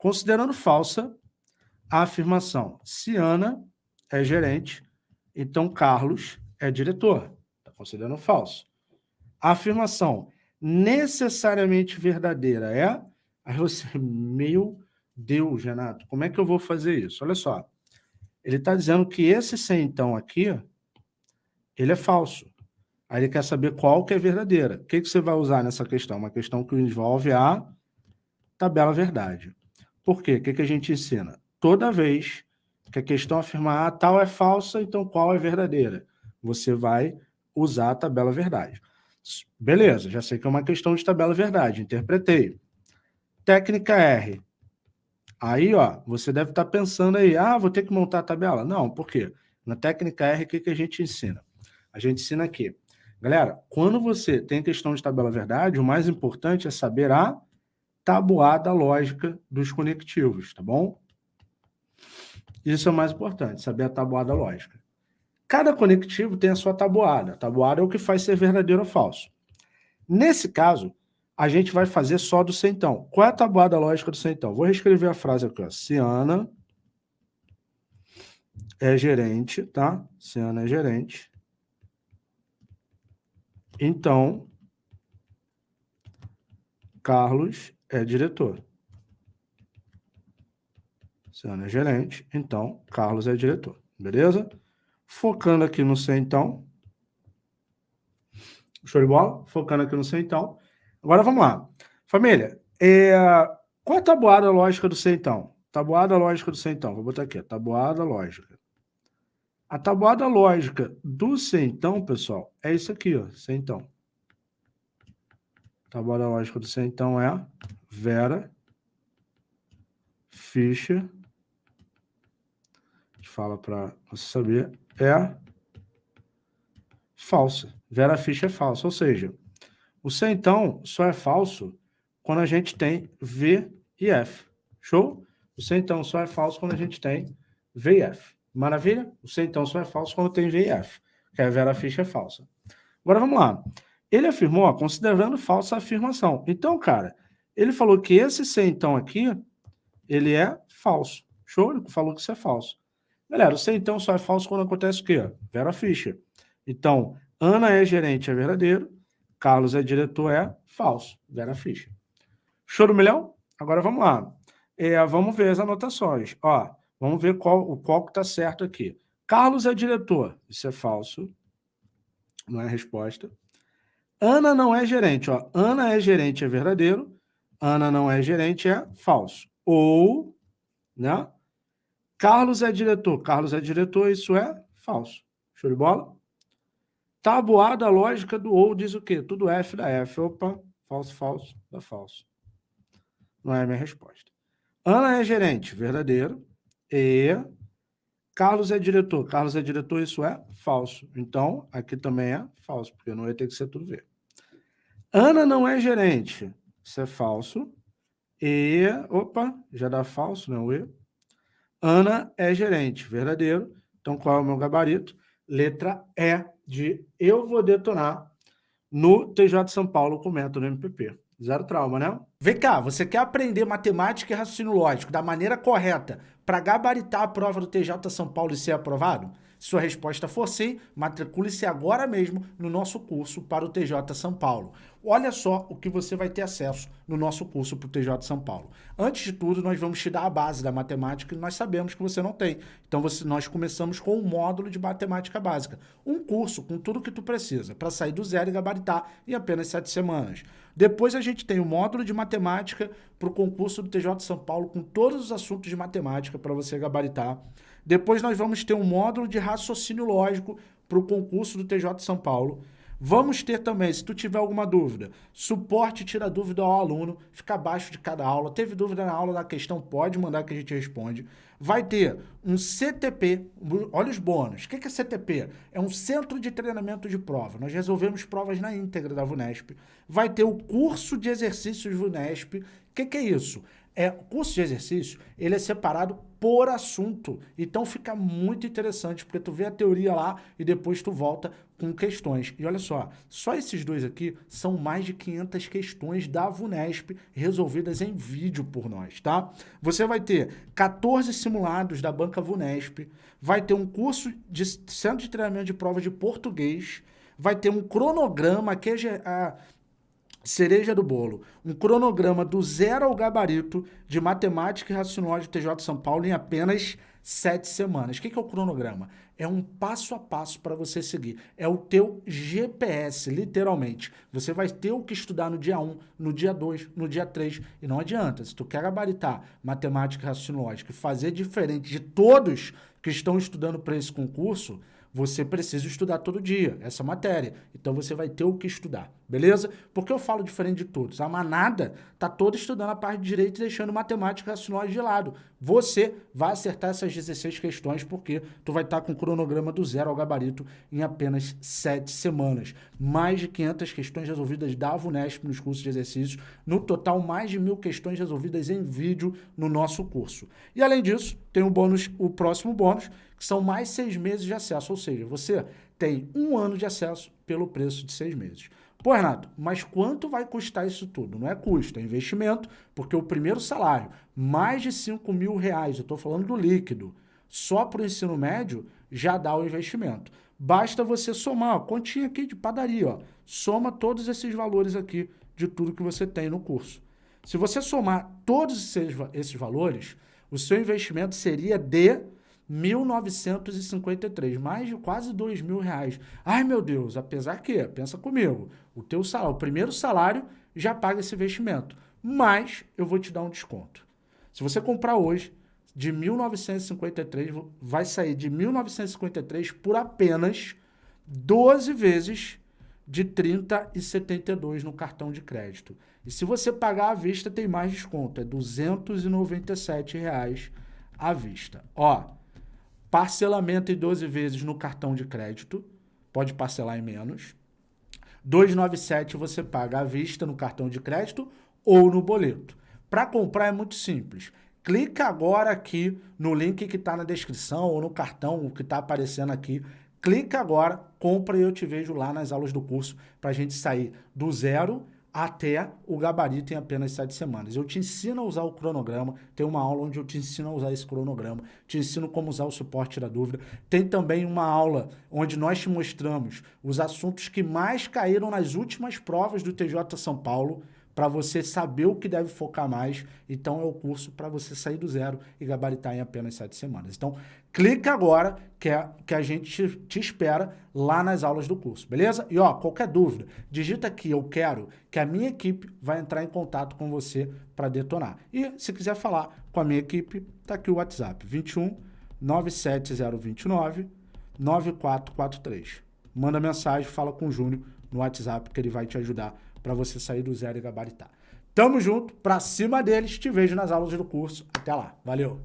considerando falsa a afirmação. Se Ana é gerente, então Carlos é diretor. Está considerando falso. A afirmação necessariamente verdadeira é... Aí você, meu Deus, Renato, como é que eu vou fazer isso? Olha só, ele está dizendo que esse sem então aqui, ele é falso. Aí ele quer saber qual que é verdadeira. O que, que você vai usar nessa questão? Uma questão que envolve a tabela verdade. Por quê? O que, que a gente ensina? Toda vez que a questão afirmar ah, tal é falsa, então qual é verdadeira? Você vai usar a tabela verdade. Beleza, já sei que é uma questão de tabela verdade, interpretei. Técnica R. Aí, ó, você deve estar pensando aí, ah, vou ter que montar a tabela. Não, por quê? Na técnica R, o que, que a gente ensina? A gente ensina aqui. Galera, quando você tem questão de tabela verdade, o mais importante é saber a tabuada lógica dos conectivos, tá bom? Isso é o mais importante, saber a tabuada lógica. Cada conectivo tem a sua tabuada. A tabuada é o que faz ser verdadeiro ou falso. Nesse caso, a gente vai fazer só do centão. Qual é a tabuada lógica do centão? Vou reescrever a frase aqui, ó. Ciana é gerente, tá? Ciana é gerente. Então, Carlos é diretor. Ciana é gerente, então Carlos é diretor. Beleza? Focando aqui no centão. Show de bola? Focando aqui no centão. Agora vamos lá. Família, é... qual a tabuada lógica do centão? Tabuada lógica do centão. Vou botar aqui, tabuada lógica. A tabuada lógica do centão, pessoal, é isso aqui, ó, centão. Tabuada lógica do centão é Vera, Fischer, a gente fala para você saber, é falsa. Vera Fischer é falsa, ou seja, o C, então, só é falso quando a gente tem V e F. Show? O C, então, só é falso quando a gente tem V e F. Maravilha? O C, então, só é falso quando tem V e F, que a Vera Fischer é falsa. Agora, vamos lá. Ele afirmou, ó, considerando falsa a afirmação. Então, cara, ele falou que esse C, então, aqui, ele é falso. Show? Ele falou que isso é falso. Galera, o C, então, só é falso quando acontece o quê? Vera Fischer. Então, Ana é gerente, é verdadeiro. Carlos é diretor, é falso. Vera Fischer. Show do milhão? Agora vamos lá. É, vamos ver as anotações. Ó, vamos ver qual, qual que está certo aqui. Carlos é diretor. Isso é falso. Não é a resposta. Ana não é gerente. Ó. Ana é gerente, é verdadeiro. Ana não é gerente, é falso. Ou, né? Carlos é diretor. Carlos é diretor, isso é falso. Show de bola? Tabuada lógica do ou diz o quê? Tudo F da F. Opa, falso, falso, dá falso. Não é a minha resposta. Ana é gerente, verdadeiro. E Carlos é diretor. Carlos é diretor, isso é falso. Então, aqui também é falso, porque não ia ter que ser tudo V. Ana não é gerente. Isso é falso. E, opa, já dá falso, não é o E. Ana é gerente, verdadeiro. Então, qual é o meu gabarito? Letra E de eu vou detonar no TJ São Paulo com método MPP. Zero trauma, né? Vem cá, você quer aprender matemática e raciocínio lógico da maneira correta para gabaritar a prova do TJ São Paulo e ser aprovado? Se sua resposta for sim, matricule-se agora mesmo no nosso curso para o TJ São Paulo. Olha só o que você vai ter acesso no nosso curso para o TJ São Paulo. Antes de tudo, nós vamos te dar a base da matemática que nós sabemos que você não tem. Então, você, nós começamos com um módulo de matemática básica. Um curso com tudo que tu precisa para sair do zero e gabaritar em apenas sete semanas. Depois a gente tem o módulo de matemática para o concurso do TJ São Paulo com todos os assuntos de matemática para você gabaritar. Depois nós vamos ter um módulo de raciocínio lógico para o concurso do TJ São Paulo. Vamos ter também, se tu tiver alguma dúvida, suporte tira dúvida ao aluno, fica abaixo de cada aula. Teve dúvida na aula da questão, pode mandar que a gente responde. Vai ter um CTP, olha os bônus. O que é CTP? É um Centro de Treinamento de Prova. Nós resolvemos provas na íntegra da VUNESP. Vai ter o curso de exercícios VUNESP. O que é isso? É, o curso de exercício, ele é separado por assunto. Então fica muito interessante, porque tu vê a teoria lá e depois tu volta com questões. E olha só, só esses dois aqui são mais de 500 questões da VUNESP resolvidas em vídeo por nós, tá? Você vai ter 14 simulados da banca VUNESP, vai ter um curso de centro de treinamento de prova de português, vai ter um cronograma, que é cereja do bolo, um cronograma do zero ao gabarito de matemática e raciocínio TJ São Paulo em apenas sete semanas. O que é o cronograma? É um passo a passo para você seguir. É o teu GPS, literalmente. Você vai ter o que estudar no dia 1, no dia 2, no dia 3. E não adianta. Se tu quer gabaritar matemática e raciocínio lógico e fazer diferente de todos que estão estudando para esse concurso, você precisa estudar todo dia essa matéria. Então você vai ter o que estudar, beleza? Porque eu falo diferente de todos. A manada tá toda estudando a parte de direito e deixando matemática raciocínio de lado. Você vai acertar essas 16 questões porque tu vai estar tá com o cronograma do zero ao gabarito em apenas 7 semanas. Mais de 500 questões resolvidas da VUNESP nos cursos de exercícios. No total, mais de mil questões resolvidas em vídeo no nosso curso. E além disso, tem o bônus, o próximo bônus, que são mais seis meses de acesso, ou seja, você tem um ano de acesso pelo preço de seis meses. Pô, Renato, mas quanto vai custar isso tudo? Não é custo, é investimento, porque o primeiro salário, mais de 5 mil reais, eu estou falando do líquido, só para o ensino médio, já dá o investimento. Basta você somar, ó, continha aqui de padaria, ó, soma todos esses valores aqui de tudo que você tem no curso. Se você somar todos esses, esses valores, o seu investimento seria de 1.953, mais de quase dois mil reais. Ai, meu Deus, apesar que, pensa comigo, o teu salário, o primeiro salário já paga esse investimento, mas eu vou te dar um desconto. Se você comprar hoje, de 1.953, vai sair de 1.953 por apenas 12 vezes de 30,72 no cartão de crédito. E se você pagar à vista, tem mais desconto, é 297 reais à vista. Ó, Parcelamento em 12 vezes no cartão de crédito, pode parcelar em menos. 297 você paga à vista no cartão de crédito ou no boleto. Para comprar é muito simples. Clica agora aqui no link que está na descrição ou no cartão que está aparecendo aqui. Clica agora, compra e eu te vejo lá nas aulas do curso para a gente sair do zero até o gabarito em apenas sete semanas. Eu te ensino a usar o cronograma, tem uma aula onde eu te ensino a usar esse cronograma, te ensino como usar o suporte da dúvida. Tem também uma aula onde nós te mostramos os assuntos que mais caíram nas últimas provas do TJ São Paulo, para você saber o que deve focar mais. Então é o curso para você sair do zero e gabaritar em apenas sete semanas. Então clica agora que, é, que a gente te, espera lá nas aulas do curso, beleza? E ó, qualquer dúvida, digita aqui eu quero que a minha equipe vai entrar em contato com você para detonar. E se quiser falar com a minha equipe, tá aqui o WhatsApp 21 97029 9443. Manda mensagem, fala com o Júnior no WhatsApp que ele vai te ajudar para você sair do zero e gabaritar. Tamo junto, pra cima deles, te vejo nas aulas do curso. Até lá, valeu!